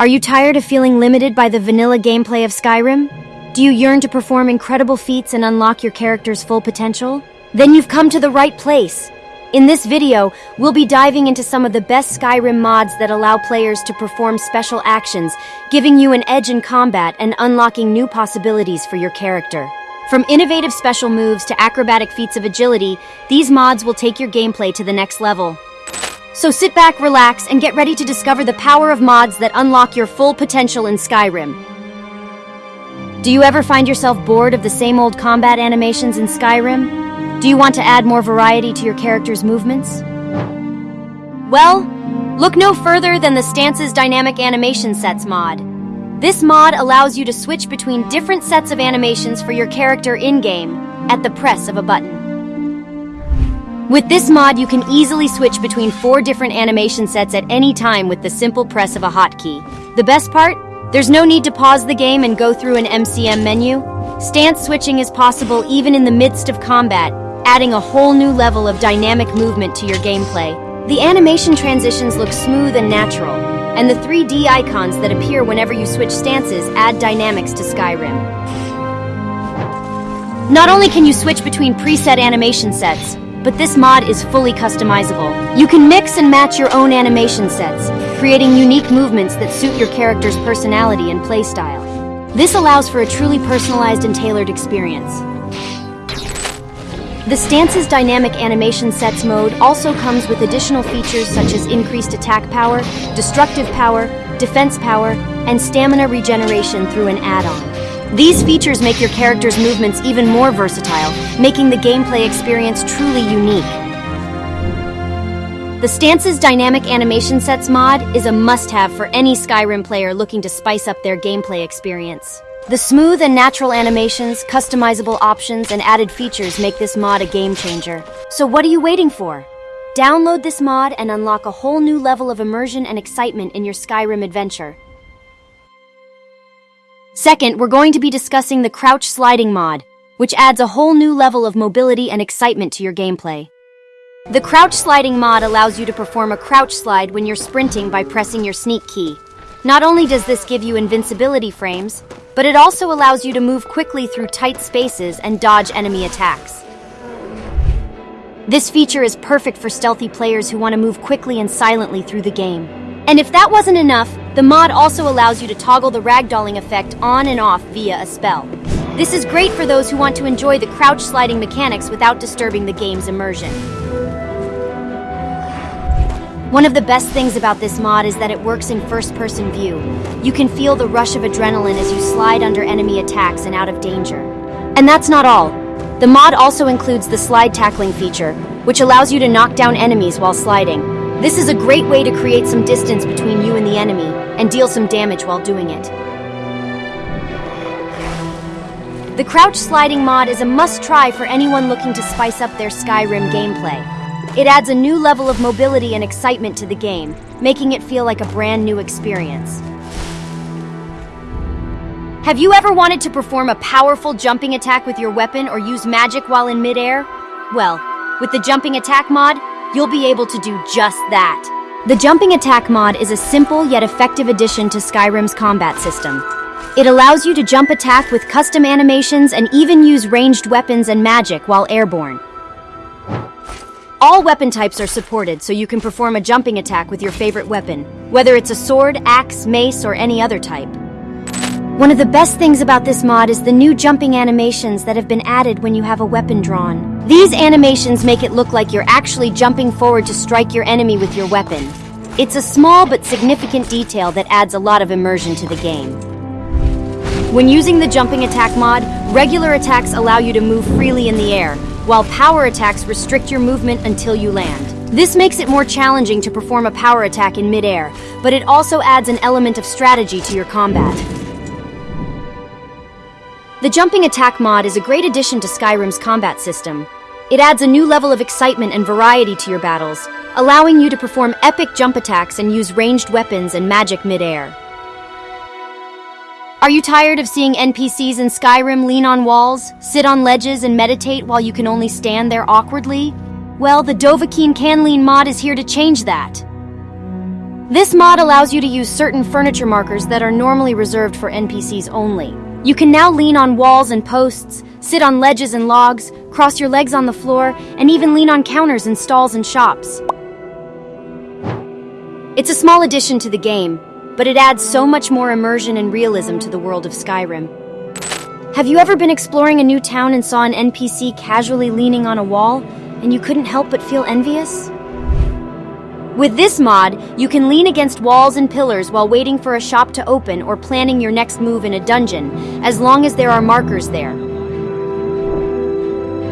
Are you tired of feeling limited by the vanilla gameplay of Skyrim? Do you yearn to perform incredible feats and unlock your character's full potential? Then you've come to the right place. In this video, we'll be diving into some of the best Skyrim mods that allow players to perform special actions, giving you an edge in combat and unlocking new possibilities for your character. From innovative special moves to acrobatic feats of agility, these mods will take your gameplay to the next level. So sit back, relax, and get ready to discover the power of mods that unlock your full potential in Skyrim. Do you ever find yourself bored of the same old combat animations in Skyrim? Do you want to add more variety to your character's movements? Well, look no further than the Stances Dynamic Animation Sets mod. This mod allows you to switch between different sets of animations for your character in-game at the press of a button. With this mod, you can easily switch between four different animation sets at any time with the simple press of a hotkey. The best part? There's no need to pause the game and go through an MCM menu. Stance switching is possible even in the midst of combat, adding a whole new level of dynamic movement to your gameplay. The animation transitions look smooth and natural, and the 3D icons that appear whenever you switch stances add dynamics to Skyrim. Not only can you switch between preset animation sets, but this mod is fully customizable. You can mix and match your own animation sets, creating unique movements that suit your character's personality and playstyle. This allows for a truly personalized and tailored experience. The Stances Dynamic Animation Sets mode also comes with additional features such as increased attack power, destructive power, defense power, and stamina regeneration through an add-on. These features make your character's movements even more versatile, making the gameplay experience truly unique. The Stances Dynamic Animation Sets mod is a must-have for any Skyrim player looking to spice up their gameplay experience. The smooth and natural animations, customizable options, and added features make this mod a game changer. So what are you waiting for? Download this mod and unlock a whole new level of immersion and excitement in your Skyrim adventure. Second, we're going to be discussing the Crouch Sliding mod, which adds a whole new level of mobility and excitement to your gameplay. The Crouch Sliding mod allows you to perform a crouch slide when you're sprinting by pressing your sneak key. Not only does this give you invincibility frames, but it also allows you to move quickly through tight spaces and dodge enemy attacks. This feature is perfect for stealthy players who want to move quickly and silently through the game. And if that wasn't enough, the mod also allows you to toggle the ragdolling effect on and off via a spell. This is great for those who want to enjoy the crouch sliding mechanics without disturbing the game's immersion. One of the best things about this mod is that it works in first-person view. You can feel the rush of adrenaline as you slide under enemy attacks and out of danger. And that's not all. The mod also includes the slide tackling feature, which allows you to knock down enemies while sliding. This is a great way to create some distance between you and the enemy, and deal some damage while doing it. The Crouch Sliding mod is a must-try for anyone looking to spice up their Skyrim gameplay. It adds a new level of mobility and excitement to the game, making it feel like a brand new experience. Have you ever wanted to perform a powerful jumping attack with your weapon or use magic while in midair? Well, with the jumping attack mod, you'll be able to do just that. The Jumping Attack mod is a simple yet effective addition to Skyrim's combat system. It allows you to jump attack with custom animations and even use ranged weapons and magic while airborne. All weapon types are supported, so you can perform a jumping attack with your favorite weapon, whether it's a sword, axe, mace, or any other type. One of the best things about this mod is the new jumping animations that have been added when you have a weapon drawn. These animations make it look like you're actually jumping forward to strike your enemy with your weapon. It's a small but significant detail that adds a lot of immersion to the game. When using the jumping attack mod, regular attacks allow you to move freely in the air, while power attacks restrict your movement until you land. This makes it more challenging to perform a power attack in midair, but it also adds an element of strategy to your combat. The Jumping Attack mod is a great addition to Skyrim's combat system. It adds a new level of excitement and variety to your battles, allowing you to perform epic jump attacks and use ranged weapons and magic midair. Are you tired of seeing NPCs in Skyrim lean on walls, sit on ledges, and meditate while you can only stand there awkwardly? Well, the Dovahkiin Can Lean mod is here to change that. This mod allows you to use certain furniture markers that are normally reserved for NPCs only. You can now lean on walls and posts, sit on ledges and logs, cross your legs on the floor, and even lean on counters in stalls and shops. It's a small addition to the game, but it adds so much more immersion and realism to the world of Skyrim. Have you ever been exploring a new town and saw an NPC casually leaning on a wall, and you couldn't help but feel envious? With this mod, you can lean against walls and pillars while waiting for a shop to open or planning your next move in a dungeon, as long as there are markers there.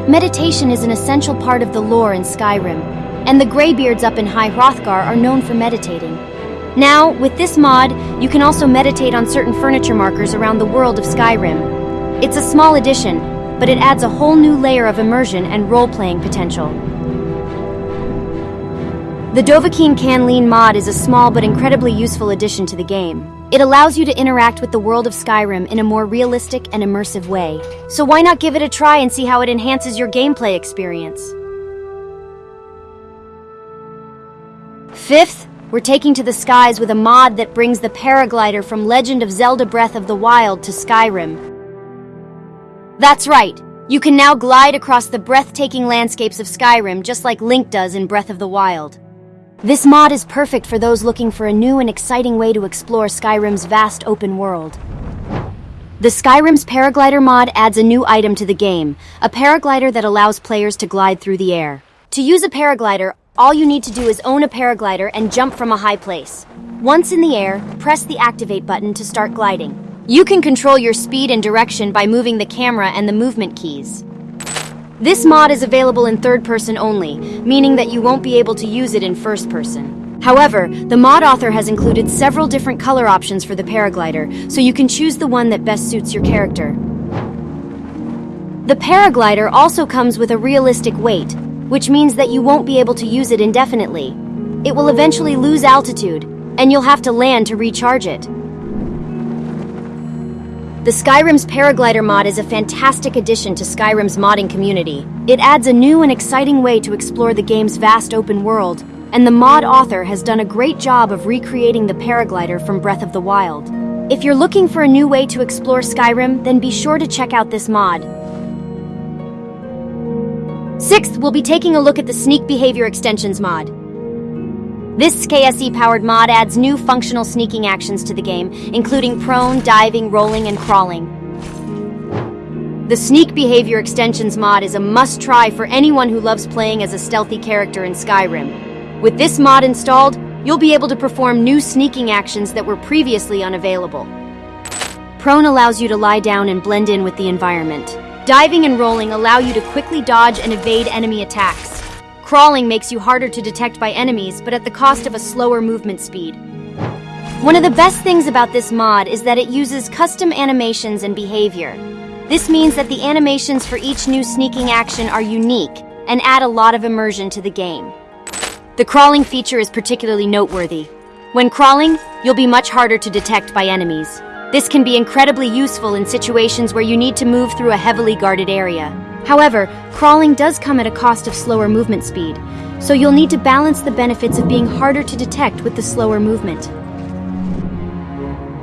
Meditation is an essential part of the lore in Skyrim, and the Greybeards up in High Hrothgar are known for meditating. Now, with this mod, you can also meditate on certain furniture markers around the world of Skyrim. It's a small addition, but it adds a whole new layer of immersion and role-playing potential. The Dovahkiin Can Lean mod is a small but incredibly useful addition to the game. It allows you to interact with the world of Skyrim in a more realistic and immersive way. So why not give it a try and see how it enhances your gameplay experience? Fifth, we're taking to the skies with a mod that brings the paraglider from Legend of Zelda Breath of the Wild to Skyrim. That's right, you can now glide across the breathtaking landscapes of Skyrim just like Link does in Breath of the Wild. This mod is perfect for those looking for a new and exciting way to explore Skyrim's vast open world. The Skyrim's Paraglider mod adds a new item to the game, a paraglider that allows players to glide through the air. To use a paraglider, all you need to do is own a paraglider and jump from a high place. Once in the air, press the activate button to start gliding. You can control your speed and direction by moving the camera and the movement keys. This mod is available in third person only, meaning that you won't be able to use it in first person. However, the mod author has included several different color options for the paraglider, so you can choose the one that best suits your character. The paraglider also comes with a realistic weight, which means that you won't be able to use it indefinitely. It will eventually lose altitude, and you'll have to land to recharge it. The Skyrim's Paraglider mod is a fantastic addition to Skyrim's modding community. It adds a new and exciting way to explore the game's vast open world, and the mod author has done a great job of recreating the paraglider from Breath of the Wild. If you're looking for a new way to explore Skyrim, then be sure to check out this mod. Sixth, we'll be taking a look at the Sneak Behavior Extensions mod. This SKSE-powered mod adds new functional sneaking actions to the game, including prone, diving, rolling, and crawling. The Sneak Behavior Extensions mod is a must-try for anyone who loves playing as a stealthy character in Skyrim. With this mod installed, you'll be able to perform new sneaking actions that were previously unavailable. Prone allows you to lie down and blend in with the environment. Diving and rolling allow you to quickly dodge and evade enemy attacks. Crawling makes you harder to detect by enemies, but at the cost of a slower movement speed. One of the best things about this mod is that it uses custom animations and behavior. This means that the animations for each new sneaking action are unique and add a lot of immersion to the game. The crawling feature is particularly noteworthy. When crawling, you'll be much harder to detect by enemies. This can be incredibly useful in situations where you need to move through a heavily guarded area. However, crawling does come at a cost of slower movement speed, so you'll need to balance the benefits of being harder to detect with the slower movement.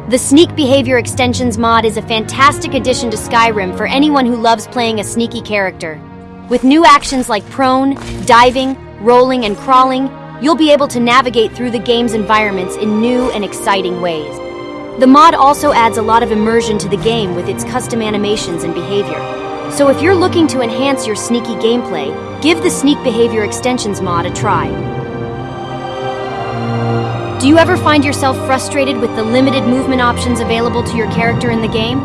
The Sneak Behavior Extensions mod is a fantastic addition to Skyrim for anyone who loves playing a sneaky character. With new actions like prone, diving, rolling, and crawling, you'll be able to navigate through the game's environments in new and exciting ways. The mod also adds a lot of immersion to the game with its custom animations and behavior. So if you're looking to enhance your sneaky gameplay, give the Sneak Behavior Extensions mod a try. Do you ever find yourself frustrated with the limited movement options available to your character in the game?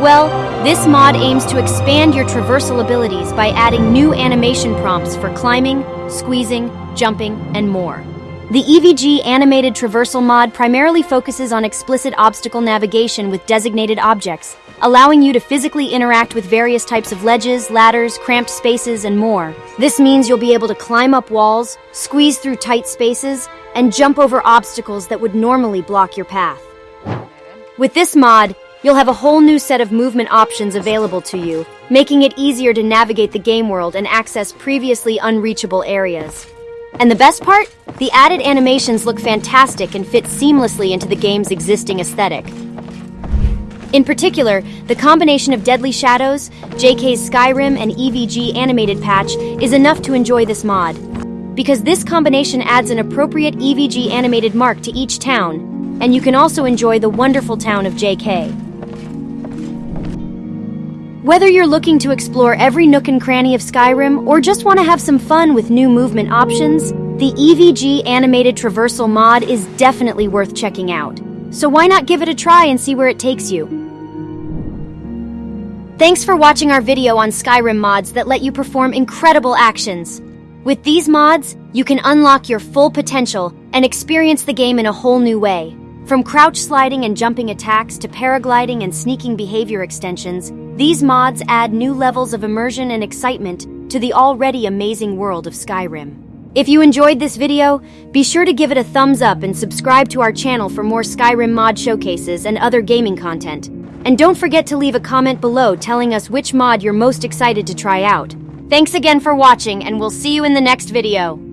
Well, this mod aims to expand your traversal abilities by adding new animation prompts for climbing, squeezing, jumping, and more. The EVG Animated Traversal mod primarily focuses on explicit obstacle navigation with designated objects, allowing you to physically interact with various types of ledges, ladders, cramped spaces, and more. This means you'll be able to climb up walls, squeeze through tight spaces, and jump over obstacles that would normally block your path. With this mod, you'll have a whole new set of movement options available to you, making it easier to navigate the game world and access previously unreachable areas. And the best part? The added animations look fantastic and fit seamlessly into the game's existing aesthetic. In particular, the combination of Deadly Shadows, JK's Skyrim, and EVG animated patch is enough to enjoy this mod. Because this combination adds an appropriate EVG animated mark to each town, and you can also enjoy the wonderful town of JK. Whether you're looking to explore every nook and cranny of Skyrim or just want to have some fun with new movement options, the EVG animated traversal mod is definitely worth checking out. So why not give it a try and see where it takes you? Thanks for watching our video on Skyrim mods that let you perform incredible actions. With these mods, you can unlock your full potential and experience the game in a whole new way. From crouch sliding and jumping attacks to paragliding and sneaking behavior extensions, these mods add new levels of immersion and excitement to the already amazing world of Skyrim. If you enjoyed this video, be sure to give it a thumbs up and subscribe to our channel for more Skyrim mod showcases and other gaming content. And don't forget to leave a comment below telling us which mod you're most excited to try out. Thanks again for watching, and we'll see you in the next video.